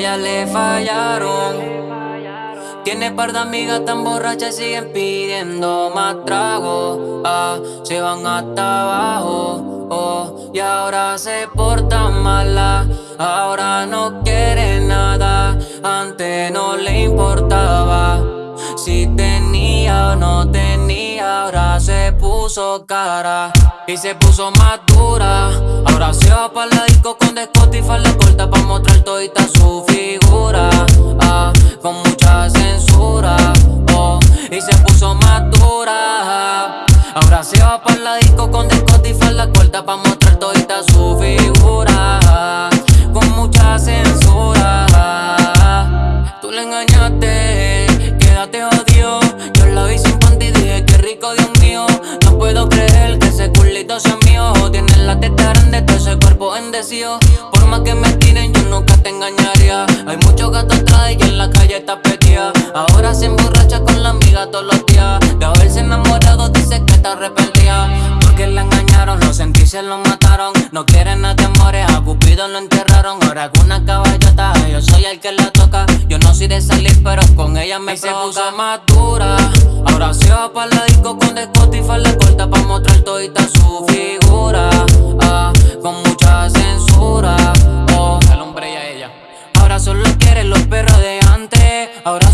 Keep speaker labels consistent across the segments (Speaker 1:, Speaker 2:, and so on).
Speaker 1: ella le fallaron. Tiene par de amigas tan borrachas y siguen pidiendo más trago. Ah, se van hasta abajo. Oh, y ahora se portan mala. Ahora no quiere nada. Antes no le importaba. Si tenía o no tenía, ahora se puso cara y se puso más dura. Ahora se va para la disco con descote Ahora se va para la disco con descote y falda corta pa' mostrar todita su figura. Con mucha censura. Tú le engañaste, quédate odio. Yo la vi sin panty y dije que rico, Dios mío. No puedo creer que ese culito sea mío. Tiene la teta grande, todo ese cuerpo endecido. Por más que me tiren, yo nunca te engañaría. Hay muchos gatos atrás y en la calle está petía. Ahora se emborracha con la amiga todos los días. Se lo mataron. No quieren a temores, a Cupido lo enterraron. Ahora con una caballota, yo soy el que la toca. Yo no soy de salir, pero con ella me se puso más dura. Ahora se va para la disco con descote y falda corta pa' mostrar todita su figura. Ah, con mucha censura. Oh, al hombre y a ella. Ahora solo quiere los perros de antes. Ahora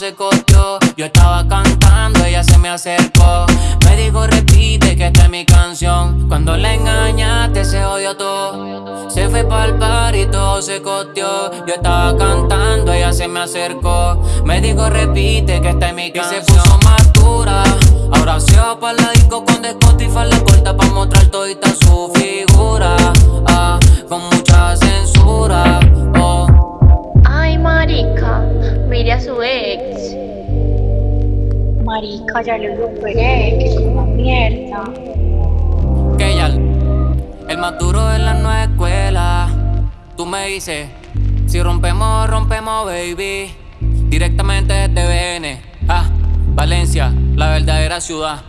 Speaker 1: se cogió. Yo estaba cantando, ella se me acercó. Me dijo repite que esta es mi canción. Cuando le engañaste se odió todo. Se fue pa'l par y todo se cogió. Yo estaba cantando, ella se me acercó. Me dijo repite que esta es mi canción. Y se puso más dura. Ahora se va pa' la disco con descote y falda corta pa' mostrar todita su figura.
Speaker 2: Marica, ya lo que es una mierda.
Speaker 1: que ya el más duro de la nueva escuela. Tú me dices, si rompemos, rompemos, baby. Directamente desde BN, ah, Valencia, la verdadera ciudad.